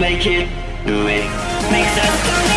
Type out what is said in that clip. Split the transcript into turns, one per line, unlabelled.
make it, do it. Make that.